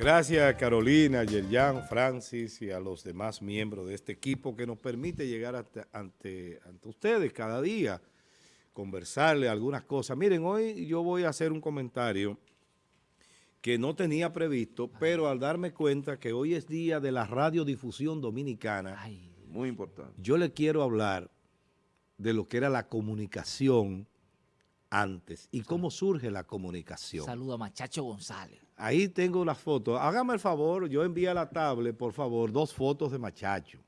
Gracias Carolina, Yerjan, Francis y a los demás miembros de este equipo que nos permite llegar ante, ante ustedes cada día, conversarle algunas cosas. Miren, hoy yo voy a hacer un comentario que no tenía previsto, pero al darme cuenta que hoy es día de la radiodifusión dominicana, muy importante. Yo le quiero hablar de lo que era la comunicación antes y cómo surge la comunicación. Saludo a Machacho González. Ahí tengo las fotos. Hágame el favor, yo envíe a la tablet, por favor, dos fotos de Machacho.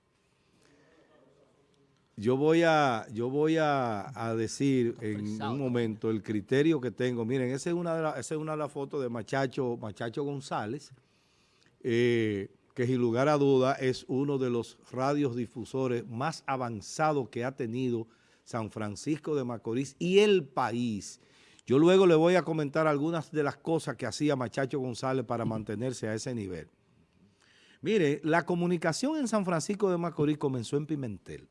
Yo voy a, yo voy a, decir en un momento el criterio que tengo. Miren, esa es una de, esa es una de las fotos de Machacho, Machacho González, eh, que sin lugar a duda es uno de los radiodifusores más avanzados que ha tenido San Francisco de Macorís y el país. Yo luego le voy a comentar algunas de las cosas que hacía Machacho González para mantenerse a ese nivel. Mire, la comunicación en San Francisco de Macorís comenzó en Pimentel,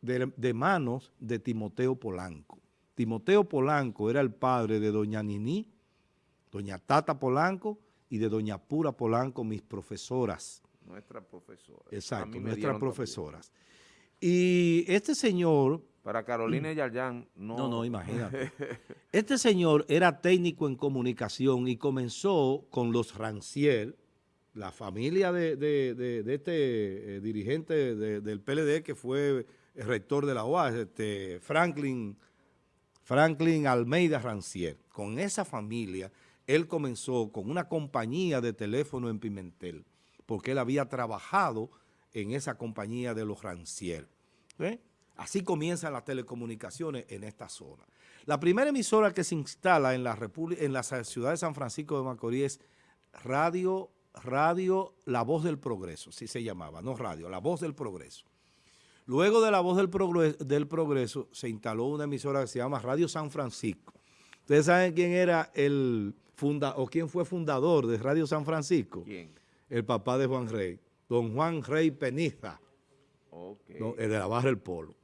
de, manos de Timoteo Polanco. Timoteo Polanco era el padre de doña Nini, doña Tata Polanco y de doña Pura Polanco, mis profesoras. Nuestras profesoras. Exacto, nuestras profesoras. Y este señor... Para Carolina Yarjan, no... No, no, imagínate. Este señor era técnico en comunicación y comenzó con los Rancier, la familia de, este eh, dirigente del PLD que fue el rector de la OAS, este Franklin, Franklin Almeida Rancier. Con esa familia, él comenzó con una compañía de teléfono en Pimentel, porque él había trabajado en esa compañía de los Rancier. ¿eh? Así comienzan las telecomunicaciones en esta zona. La primera emisora que se instala en la, en la ciudad de San Francisco de Macorís es Radio, Radio La Voz del Progreso, así se llamaba, no radio, La Voz del Progreso. Luego de La Voz del Progreso, del Progreso se instaló una emisora que se llama Radio San Francisco. ¿Ustedes saben quién era el funda o quién fue fundador de Radio San Francisco? ¿Quién? El papá de Juan Rey don Juan Rey Peniza, el de la Barra del Polo.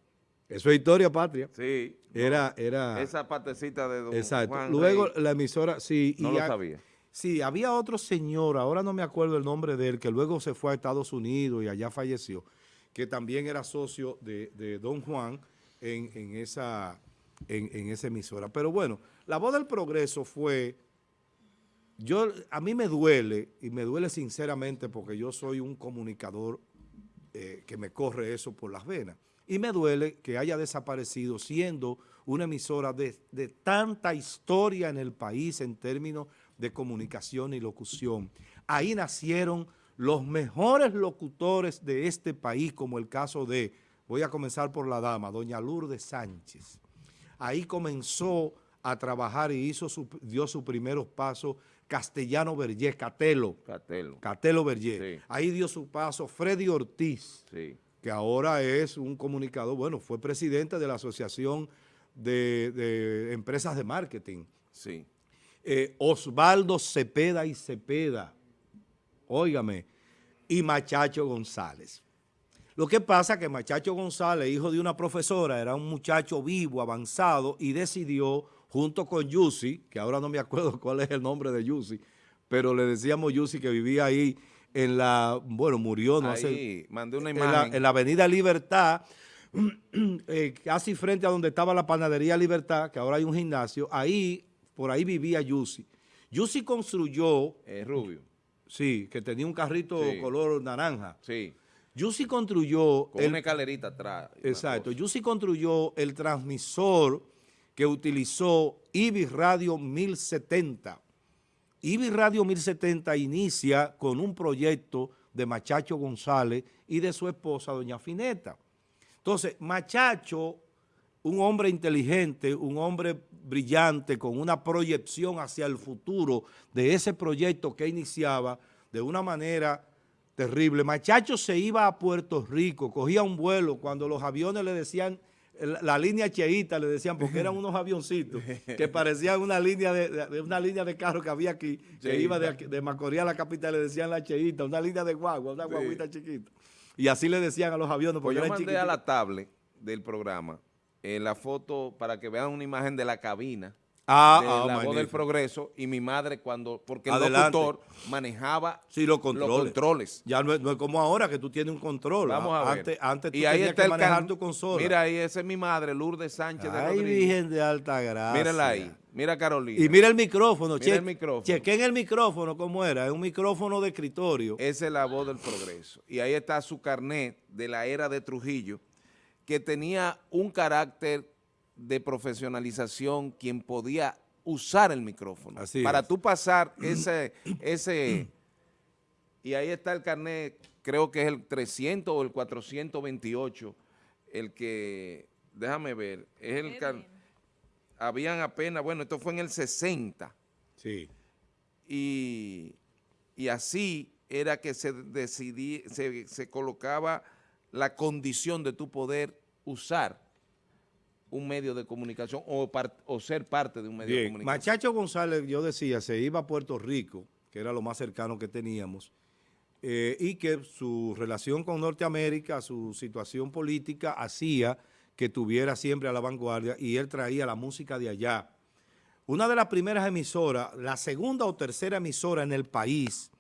Eso es historia patria. Sí. Era, era... Esa partecita de don Exacto. Luego la emisora, sí. No lo sabía. Sí, había otro señor, ahora no me acuerdo el nombre de él, que luego se fue a Estados Unidos y allá falleció, que también era socio de, don Juan en, esa, en, en esa emisora. Pero bueno, la voz del progreso fue yo, a mí me duele, y me duele sinceramente porque yo soy un comunicador eh, que me corre eso por las venas, y me duele que haya desaparecido siendo una emisora de, tanta historia en el país en términos de comunicación y locución. Ahí nacieron los mejores locutores de este país, como el caso de, voy a comenzar por la dama, doña Lourdes Sánchez. Ahí comenzó a trabajar y hizo su, dio sus primeros pasos Castellano Vergés, Catelo. Catelo. Catelo Vergés. Ahí dio su paso Freddy Ortiz, que ahora es un comunicador, bueno, fue presidente de la Asociación de, Empresas de Marketing. Sí. Eh, Osvaldo Cepeda y Cepeda, óigame, y Machacho González. Lo que pasa es que Machacho González, hijo de una profesora, era un muchacho vivo, avanzado, y decidió junto con Yusi, que ahora no me acuerdo cuál es el nombre de Yusi, pero le decíamos Yusi que vivía ahí en la, bueno, murió, no sé. mandé una imagen. En la, avenida Libertad, eh, casi frente a donde estaba la panadería Libertad, que ahora hay un gimnasio, ahí, por ahí vivía Yusi. Yusi construyó... Es rubio. Sí, que tenía un carrito color naranja. Sí. Yusi construyó... Con una escalerita atrás. Exacto. Yusi construyó el transmisor que utilizó IBI Radio 1070. IBI Radio 1070 inicia con un proyecto de Machacho González y de su esposa, doña Fineta. Entonces, Machacho, un hombre inteligente, un hombre brillante, con una proyección hacia el futuro de ese proyecto que iniciaba de una manera terrible. Machacho se iba a Puerto Rico, cogía un vuelo cuando los aviones le decían la, línea cheíta, le decían, porque eran unos avioncitos que parecían una línea de, una línea de carro que había aquí, que iba de, de, Macorís a la capital, le decían la cheíta, una línea de guagua, una guaguita chiquita. Y así le decían a los aviones, porque pues yo mandé a la tablet del programa en la foto para que vean una imagen de la cabina Ah, de ah, la voz del progreso y mi madre cuando, porque el locutor manejaba Sí, los controles. controles. Ya no es, no es como ahora que tú tienes un control. Vamos a ver. Antes, antes tú y ahí está que el manejar can- tu consola. Mira ahí, esa es mi madre, Lourdes Sánchez de Ay, Rodríguez. Virgen de Alta Gracia. Mírala ahí, mira Carolina. Y mira el micrófono. Mira che- el micrófono. Chequen el micrófono, ¿cómo era? Es un micrófono de escritorio. Esa es la voz del progreso. Y ahí está su carnet de la era de Trujillo, que tenía un carácter de profesionalización, quien podía usar el micrófono. Así Para es. tú pasar ese, ese, y ahí está el carnet, creo que es el 300 o el 428, el que, déjame ver, es el carnet, habían apenas, bueno, esto fue en el 60, Sí. y, y así era que se decidí, se, se colocaba la condición de tu poder usar un medio de comunicación o, par- o ser parte de un medio de comunicación. Machacho González, yo decía, se iba a Puerto Rico, que era lo más cercano que teníamos, eh, y que su relación con Norteamérica, su situación política, hacía que tuviera siempre a la vanguardia y él traía la música de allá. Una de las primeras emisoras, la segunda o tercera emisora en el país,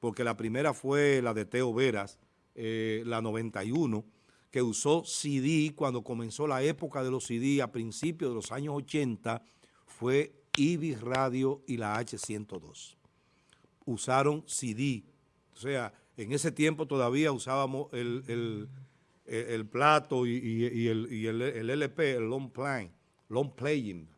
porque la primera fue la de Teo Veras, eh, la 91, que usó CD cuando comenzó la época de los CD a principios de los años 80, fue Ibis Radio y la H102. Usaron CD. O sea, en ese tiempo todavía usábamos el, el- el- plato y, y- el, LP, el long play, long playing,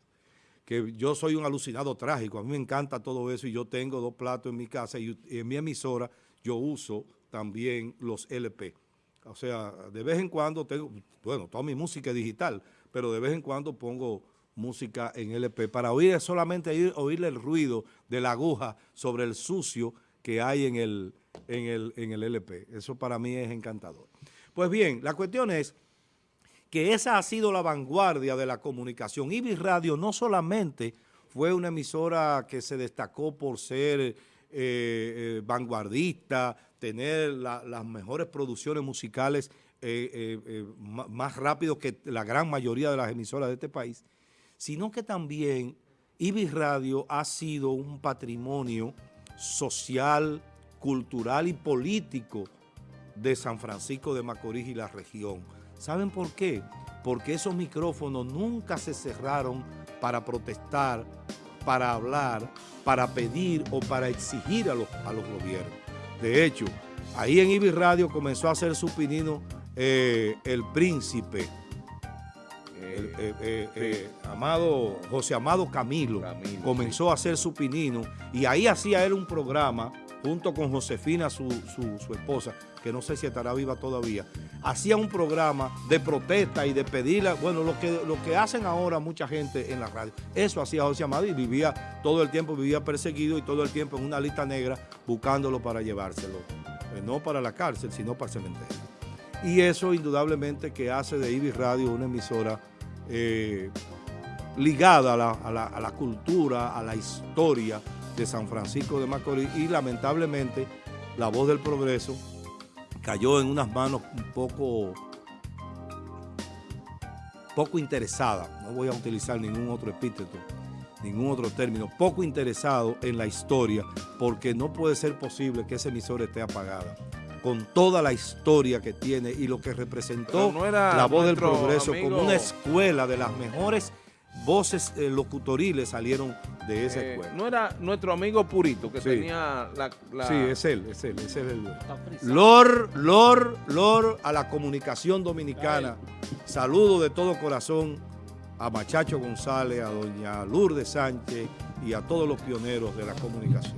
que yo soy un alucinado trágico, a mí me encanta todo eso y yo tengo dos platos en mi casa y en mi emisora yo uso también los LP. O sea, de vez en cuando tengo, bueno, toda mi música es digital, pero de vez en cuando pongo música en LP para oír solamente oír, oírle el ruido de la aguja sobre el sucio que hay en el, en el, en el LP. Eso para mí es encantador. Pues bien, la cuestión es que esa ha sido la vanguardia de la comunicación. Ibis Radio no solamente fue una emisora que se destacó por ser eh, eh, vanguardista, tener la- las mejores producciones musicales eh, más rápido que la gran mayoría de las emisoras de este país, sino que también Ibis Radio ha sido un patrimonio social, cultural y político de San Francisco de Macorís y la región. ¿Saben por qué? Porque esos micrófonos nunca se cerraron para protestar, para hablar, para pedir o para exigir a los, a los gobiernos. De hecho, ahí en Ibis Radio comenzó a hacer su pinino eh, el príncipe, el, Eh, eh, amado, José Amado Camilo, Camilo, comenzó a hacer su pinino y ahí hacía él un programa junto con Josefina, su, su- esposa, que no sé si estará viva todavía, hacía un programa de protesta y de pedirle, bueno, lo que, lo que hacen ahora mucha gente en la radio, eso hacía José Amado y vivía, todo el tiempo vivía perseguido y todo el tiempo en una lista negra buscándolo para llevárselo, Eh, no para la cárcel, sino para el cementerio. Y eso indudablemente que hace de Ibis Radio una emisora eh, ligada a la, a la- a la cultura, a la historia de San Francisco de Macorís y lamentablemente la voz del progreso cayó en unas manos un poco, poco interesadas, no voy a utilizar ningún otro epíteto, ningún otro término, poco interesado en la historia porque no puede ser posible que esa emisora esté apagada. Con toda la historia que tiene y lo que representó no era la voz del progreso amigo- como una escuela de las mejores voces eh, locutoriles salieron de esa eh, escuela. no era nuestro amigo Purito que Sí. tenía la, la- Sí, es él, es él, ese es el Lord, Lord, Lord a la comunicación dominicana. Saludo de todo corazón a Machacho González, a doña Lourdes Sánchez y a todos los pioneros de la comunicación.